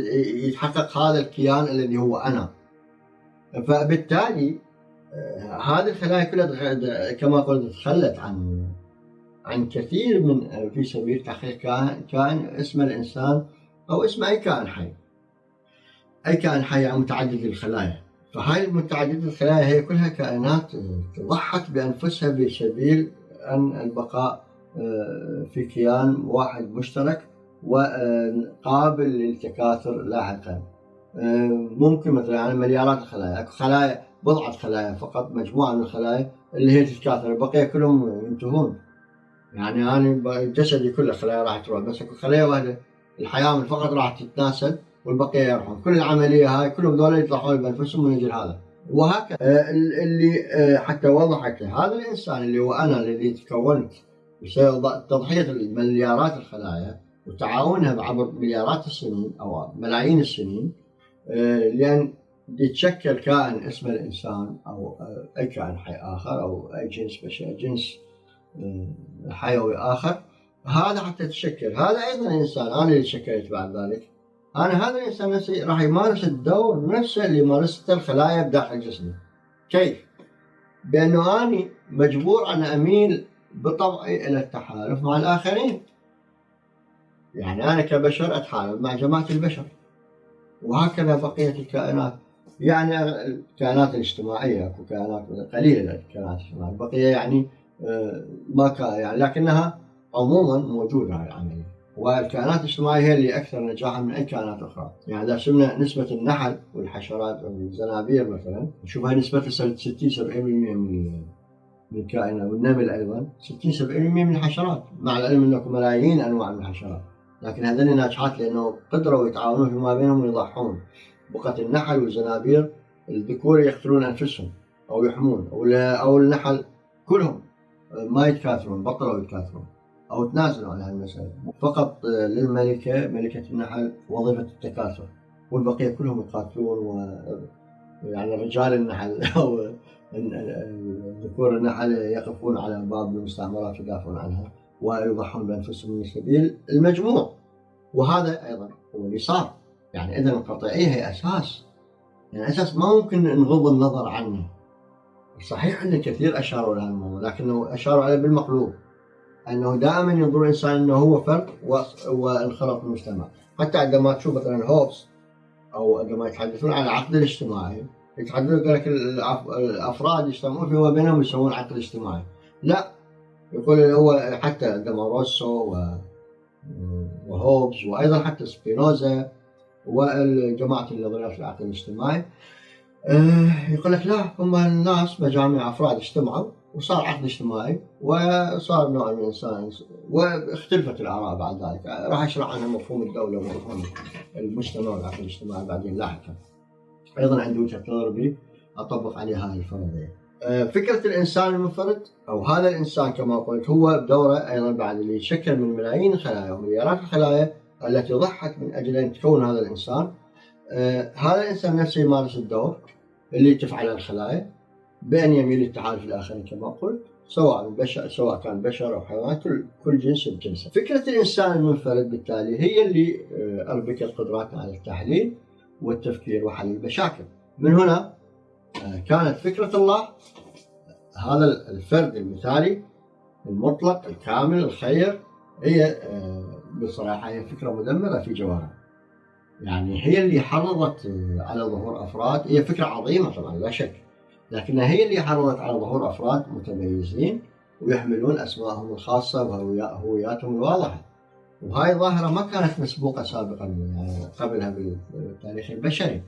يتحقق هذا الكيان الذي هو أنا. فبالتالي آه، هذه الخلايا كلها كما قلت تخلت عن عن كثير من آه، في سبيل تحقيق كائن كائن اسمه الإنسان أو اسمه أي كائن حي. أي كائن حي يعني متعدد الخلايا. فهاي متعددة الخلايا هي كلها كائنات آه، ضحت بأنفسها بسبيل أن البقاء في كيان واحد مشترك وقابل للتكاثر لاحقا. ممكن مثلا يعني مليارات الخلايا أكو خلايا بضعة خلايا فقط مجموعة من الخلايا اللي هي تتكاثر البقية كلهم ينتهون. يعني أنا جسدي كله خلايا راح تروح بس أكو خلايا واحدة الحياة فقط راح تتناسل والبقية يروحون. كل العملية هاي كلهم ذولا يطلعون بأنفسهم من أجل هذا. وهكذا. اللي حتى وضحت هذا الإنسان اللي هو أنا الذي تكونت تضحية مليارات الخلايا وتعاونها عبر مليارات السنين أو ملايين السنين آه، لأن يتشكل كائن اسمه الإنسان أو آه، أي كائن حي آخر أو أي جنس بشري جنس آه، حيوي آخر. هذا حتى تشكل هذا أيضا إنسان. أنا اللي شكلت بعد ذلك. أنا هذا الإنسان نفسي راح يمارس الدور نفسه اللي مارسته الخلايا بداخل جسمي. كيف؟ بأنه اني مجبور أن أميل بطبعي إلى التحالف مع الآخرين. يعني أنا كبشر أتحالف مع جماعة البشر. وهكذا بقية الكائنات. يعني الكائنات الاجتماعية أكو كائنات قليلة الكائنات الاجتماعية. البقية يعني آه، ما كان يعني لكنها عموما موجودة هاي العملية والكائنات الاجتماعية هي اللي أكثر نجاحا من أي كائنات أخرى. يعني إذا شفنا نسبة النحل والحشرات والزنابير مثلا نشوف هاي نسبة 60 70% من من الكائنات والنمل أيضا. 60 70% من الحشرات. مع العلم أنه ملايين أنواع من الحشرات. لكن هذول ناجحات لأنه قدروا يتعاونون فيما بينهم ويضحون. بقة النحل والزنابير الذكور يقتلون أنفسهم أو يحمون أو أو النحل كلهم ما يتكاثرون بطلوا يتكاثرون أو تنازلوا عن هالمساله فقط للملكة ملكة النحل وظيفة التكاثر. والبقية كلهم يقاتلون و يعني رجال النحل (laughs) أو ذكور النحل يقفون على باب المستعمرات ويدافعون عنها ويضحون بأنفسهم من سبيل المجموع. وهذا أيضا هو اللي صار. يعني إذا القطيعيه هي أساس. يعني أساس ما ممكن نغض النظر عنه. صحيح إن كثير أشاروا لهذا الموضوع لكنه أشاروا عليه بالمقلوب. أنه دائما ينظر الإنسان إنه هو فرد وانخرط المجتمع. حتى عندما تشوف مثلا هوبس أو عندما يتحدثون عن العقد الاجتماعي يتحدثون يقول لك الأفراد يجتمعون فيما بينهم يسوون عقد اجتماعي. لا يقول هو حتى عندما روسو وهوبز وأيضا حتى سبينوزا والجماعة النظريات العقل الاجتماعي. آه، يقول لك لا هم الناس مجاميع أفراد اجتمعوا وصار عقد اجتماعي وصار نوع من الإنسان واختلفت الآراء بعد ذلك. راح أشرح عنها مفهوم الدولة ومفهوم المجتمع والعقد الاجتماعي بعدين لاحقا. أيضا عندي وجهة نظر أطبق عليها هذه الفرضية. آه، فكرة الإنسان المنفرد أو هذا الإنسان كما قلت هو بدوره أيضا بعد اللي يشكل من ملايين الخلايا ومليارات الخلايا التي ضحت من أجل أن تكون هذا الإنسان. آه، هذا الإنسان نفسه يمارس الدور اللي تفعله الخلايا بان يميل للتحالف الاخرين كما قلت سواء بشر سواء كان بشر أو حيوان كل كل جنس بجنسه. فكرة الإنسان المنفرد بالتالي هي اللي آه، اربكت قدراتنا على التحليل. والتفكير وحل المشاكل. من هنا آه، كانت فكرة الله هذا الفرد المثالي المطلق الكامل الخير هي بصراحة هي فكرة مدمرة في جوهرها. يعني هي اللي حرضت على ظهور أفراد هي فكرة عظيمة طبعا لا شك لكنها هي اللي حرضت على ظهور أفراد متميزين ويحملون اسمائهم الخاصة وهوياتهم الواضحة وهاي ظاهره ما كانت مسبوقة سابقا يعني قبلها بالتاريخ البشري.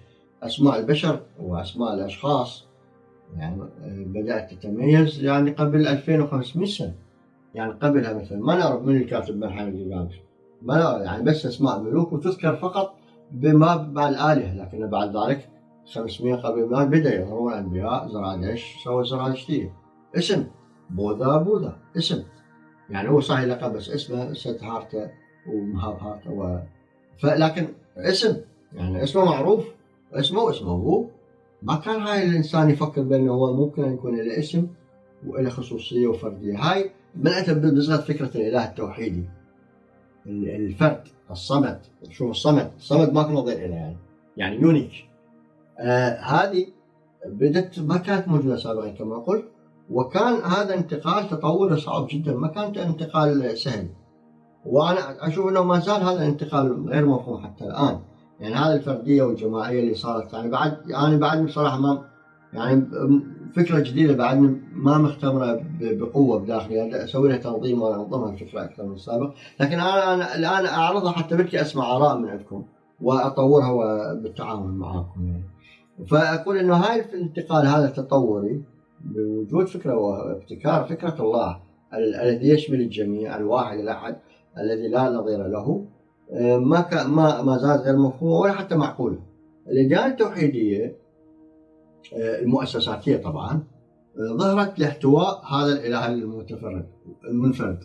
أسماء البشر وأسماء الأشخاص يعني بدأت تتميز يعني قبل 2500 سنة. يعني قبلها مثلا ما نعرف من الكاتب مرحله الجيلاني ما يعني بس أسماء ملوك وتذكر فقط بما مع الآلهة لكن بعد ذلك 500 قبل ما بدأ يظهرون الأنبياء زرادش سوى زرادشتية اسم بوذا بوذا اسم. يعني هو صحيح لقب بس اسمه سيدهارتا ومهابهاراتا و... فلكن اسم يعني اسمه معروف اسمه اسمه هو. ما كان هاي الإنسان يفكر بأنه هو ممكن ان يكون له اسم وله خصوصية وفردية. هاي بدات بصيغه فكرة الإله التوحيدي. الفرد الصمد. شوف الصمد الصمد ما في نظير له يعني. يعني unique. آه هذه بدت ما كانت موجوده سابقا كما قلت. وكان هذا انتقال تطور صعب جدا. ما كان انتقال سهل. وأنا أشوف إنه ما زال هذا الانتقال غير مفهوم حتى الآن. يعني هذه الفردية والجماعية اللي صارت. يعني بعد يعني بعد بصراحة ما يعني فكرة جديدة بعد ما مختبره بقوة بداخلي. أسوي لها تنظيم وانظمها الفكرة أكثر من السابق لكن أنا أنا الآن أعرضها حتى بدي أسمع آراء من عندكم وأطورها بالتعاون معاكم. يعني فأقول إنه هاي الانتقال هذا التطوري بوجود فكرة وابتكار فكرة الله الذي يشمل الجميع الواحد الأحد. الذي لا نظير له ما ما ما زالت غير مفهومة ولا حتى معقولة. الاديان التوحيدية المؤسساتية طبعا ظهرت لاحتواء هذا الإله المتفرد المنفرد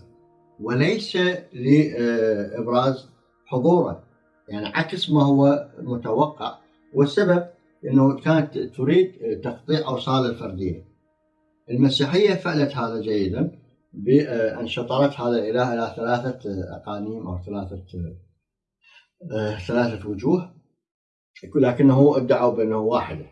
وليس لابراز حضوره يعني عكس ما هو متوقع والسبب إنه كانت تريد تقطيع أوصال الفردية. المسيحية فعلت هذا جيدا بأن شطرت هذا الإله إلى ثلاثة أقانيم أو ثلاثة ثلاثة وجوه لكنه ادعوا بأنه واحدة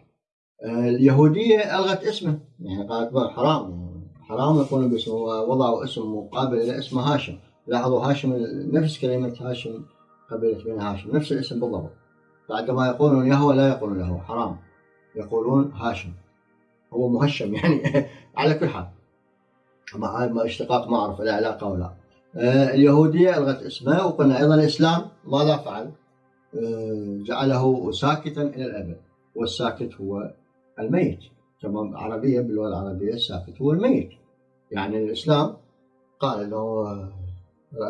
اليهودية ألغت اسمه يعني قالت حرام حرام يكون باسمه وضعوا اسم مقابل إلى اسم هاشم. لاحظوا هاشم نفس كلمة هاشم قبيلة بن هاشم نفس الاسم بالضبط. بعدما يقولون يهوى لا يقولون له حرام يقولون هاشم. هو مهشم يعني (laughs) على كل حال. مع اشتقاق ما اعرف لا علاقة ولا آه اليهودية ألغت اسمه وقلنا أيضا الإسلام ماذا فعل؟ آه جعله ساكتا إلى الأبد والساكت هو الميت. كما عربية باللغة العربية الساكت هو الميت. يعني الإسلام قال أنه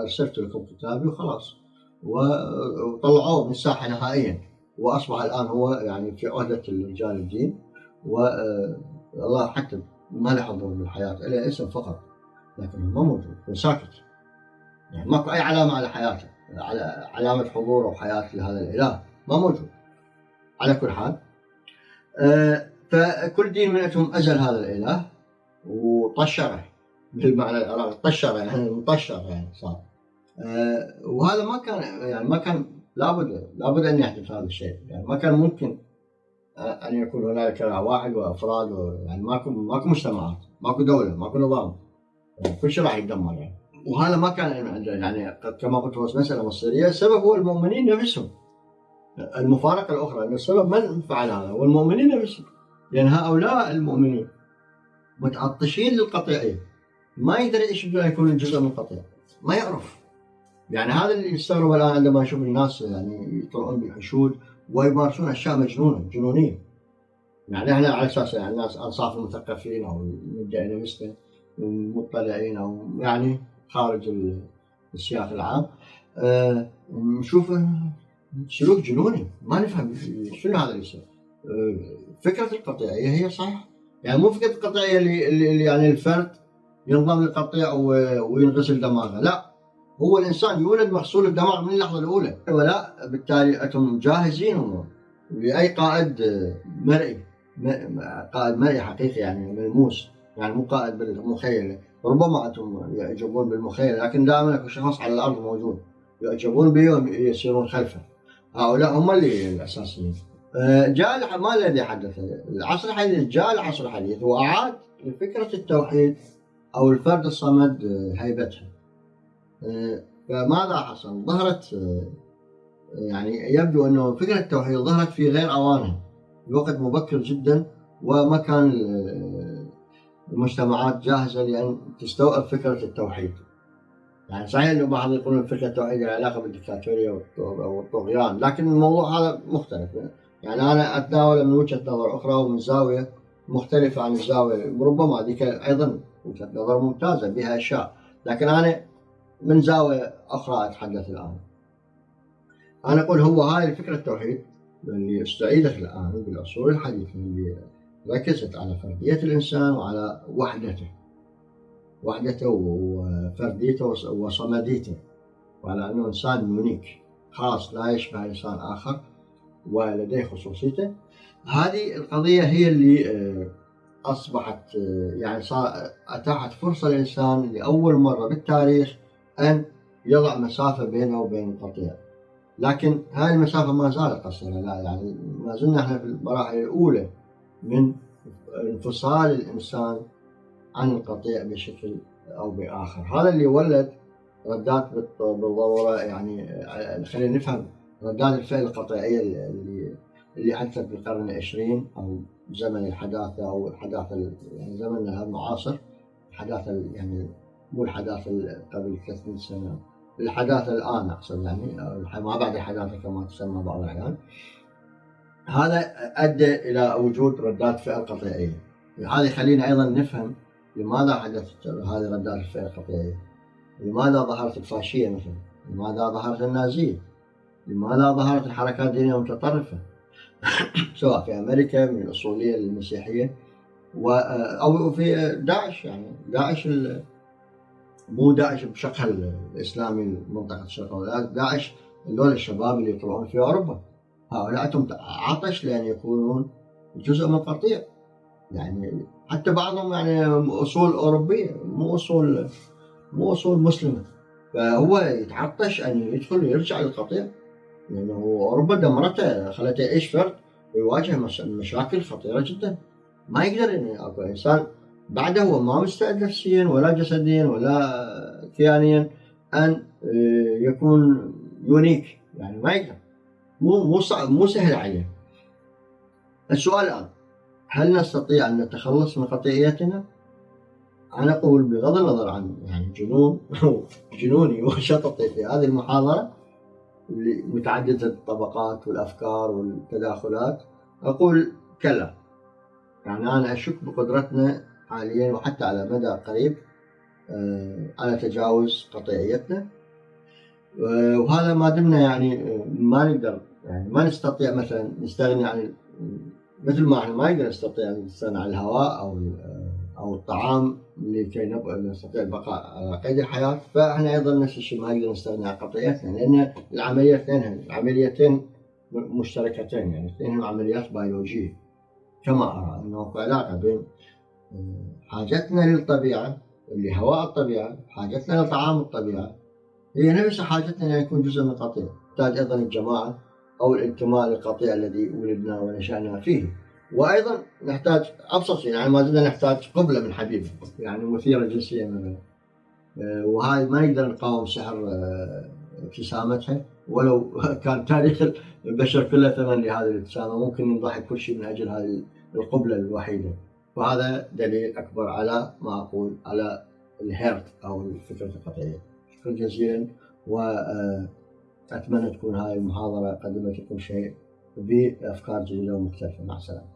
أرسلت لكم كتابي وخلاص وطلعوه من الساحة نهائيا. وأصبح الآن هو يعني في عهدة رجال الدين والله حتى ما له حضور بالحياة إلا اسم فقط لكن ما موجود ساكت. يعني ماكو أي علامة على حياته على علامة حضور أو حياة لهذا الإله ما موجود. على كل حال آه، فكل دين منهم أزل هذا الإله وطشره بالمعنى العراقي طشره يعني مطشر يعني صار. آه، وهذا ما كان يعني ما كان لابد لابد أن يحدث هذا الشيء. يعني ما كان ممكن أن يكون هنالك واحد وأفراد يعني ماكو ماكو مجتمعات ماكو دولة ماكو نظام. يعني كل شيء راح يتدمر يعني. وهذا ما كان يعني كما قلت هو مساله مصيريه السبب هو المؤمنين نفسهم. المفارقة الأخرى ان السبب من فعل هذا هو المؤمنين نفسهم. لأن هؤلاء المؤمنين متعطشين للقطيعيه ما يدري إيش يكون جزء من القطيع. ما يعرف. يعني هذا اللي يستغرب الآن عندما أشوف الناس يعني يطلعون بالحشود ويمارسون أشياء مجنونة جنونية. يعني إحنا على أساس يعني الناس أنصاف المثقفين أو ندعي نفسنا مطلعين أو يعني خارج السياق العام. أه نشوف سلوك جنوني. ما نفهم شنو هذا اللي يصير. أه فكرة القطيعية هي صح يعني مو فكرة القطيعية اللي, اللي يعني الفرد ينضم للقطيع وينغسل دماغه. لا. هو الإنسان يولد مغسول الدماغ من اللحظة الأولى. ولا بالتالي أنتم جاهزين هم لأي قائد مرئي قائد مرئي حقيقي يعني ملموس يعني مو قائد بالمخيله ربما أنتم يعجبون بالمخيله لكن دائما أكو شخص على الأرض موجود يعجبون به ويسيرون خلفه. هؤلاء هم اللي الأساسيين. آه، جاء ما الذي حدث العصر الحديث جاء العصر الحديث وأعاد لفكرة التوحيد أو الفرد الصمد هيبتها آه، فماذا حصل؟ ظهرت آه، يعني يبدو أنه فكرة التوحيد ظهرت في غير أوانها بوقت مبكر جدا وما كان المجتمعات جاهزة لأن تستوعب فكرة التوحيد. يعني صحيح إنه بعض يقولون فكرة التوحيد لها علاقة بالدكتاتورية والطغيان، لكن الموضوع هذا مختلف. يعني أنا اتناوله من وجهة نظر أخرى ومن زاوية مختلفة عن الزاوية ربما ذيك أيضا وجهة نظر ممتازة بها اشياء، لكن أنا من زاوية أخرى أتحدث الآن. أنا أقول هو هاي فكره التوحيد اللي استعيدت الآن بالعصور الحديثة اللي ركزت على فردية الإنسان وعلى وحدته. وحدته وفرديته وصمديته وعلى أنه إنسان يونيك خاص لا يشبه إنسان آخر ولديه خصوصيته هذه القضية هي اللي آه، أصبحت آه، يعني أتاحت فرصة للإنسان لأول مرة بالتاريخ أن يضع مسافة بينه وبين القطيع. لكن هذه المسافة ما زالت قصيرة لا يعني ما زلنا إحنا في المراحل الأولى من انفصال الإنسان عن القطيع بشكل أو بآخر. هذا اللي ولد ردات بالضرورة يعني خلينا نفهم ردات الفعل القطيعية اللي اللي حدثت بالقرن العشرين أو زمن الحداثة أو الحداثة يعني زمننا المعاصر الحداثة يعني مو الحداثة قبل 300 سنة. الحداثة الآن أقصد يعني ما بعد الحداثة كما تسمى بعض الأحيان. هذا أدى إلى وجود ردات فعل قطيعية هذا يخلينا أيضا نفهم لماذا حدثت هذه ردات الفعل القطيعية لماذا ظهرت الفاشية مثلا؟ لماذا ظهرت النازية؟ لماذا ظهرت الحركات الدينية المتطرفة؟ (coughs) سواء في أمريكا من الأصولية للمسيحية أو في داعش يعني. داعش مو داعش بشكل الإسلامي منطقة الشرق الأوسط. داعش هذول الشباب اللي يطلعون في أوروبا. هؤلاء عطش لأن يكونون جزء من القطيع. يعني حتى بعضهم يعني أصول أوروبية مو أصول مو أصول مسلمة. فهو يتعطش أن يدخل ويرجع للقطيع. لأنه أوروبا دمرته خلته يعيش فرد ويواجه مشاكل خطيرة جدا. ما يقدر يعني أكو إنسان بعده هو ما مستعد نفسيا ولا جسديا ولا كيانيا أن آه، يكون يونيك. يعني ما يقدر. مو مو مو سهل عليه. السؤال الآن هل نستطيع أن نتخلص من قطيعيتنا؟ أنا أقول بغض النظر عن يعني جنون (laughs) جنوني وشططي في هذه المحاضرة متعددة الطبقات والأفكار والتداخلات أقول كلا. يعني أنا أشك بقدرتنا حاليا وحتى على مدى قريب آه، على تجاوز قطيعيتنا. آه، وهذا ما دمنا يعني آه، ما نقدر يعني ما نستطيع مثلا نستغني عن مثل ما إحنا ما نقدر نستطيع أن نستغني عن الهواء أو أو الطعام لكي نستطيع البقاء على قيد الحياة. فإحنا أيضا نفس الشيء ما نقدر نستغني عن قطيعتنا لأن العملية العمليتين مشتركتين يعني اثنين عمليات بيولوجية. كما أرى أنه في علاقة بين حاجتنا للطبيعة اللي هواء الطبيعة حاجتنا لطعام الطبيعة. هي نفس حاجتنا ان يكون جزء من القطيع. تحتاج أيضا الجماعة أو الانتماء للقطيع الذي ولدنا ونشأنا فيه. وأيضا نحتاج أبسط شيء يعني ما زلنا نحتاج قبلة من حبيب يعني مثيرة جنسيا مثلا. آه، وهاي ما نقدر نقاوم سحر آه، ابتسامتها. ولو كان تاريخ البشر كله ثمن لهذه الابتسامة ممكن نضحي كل شيء من أجل هذه القبلة الوحيدة. وهذا دليل أكبر على ما أقول على الهيرت أو الفكرة القطعية. شكرا جزيلا وأتمنى تكون هاي المحاضرة قدمت لكم شيء. بأفكار جديدة ومختلفة. مع السلامة.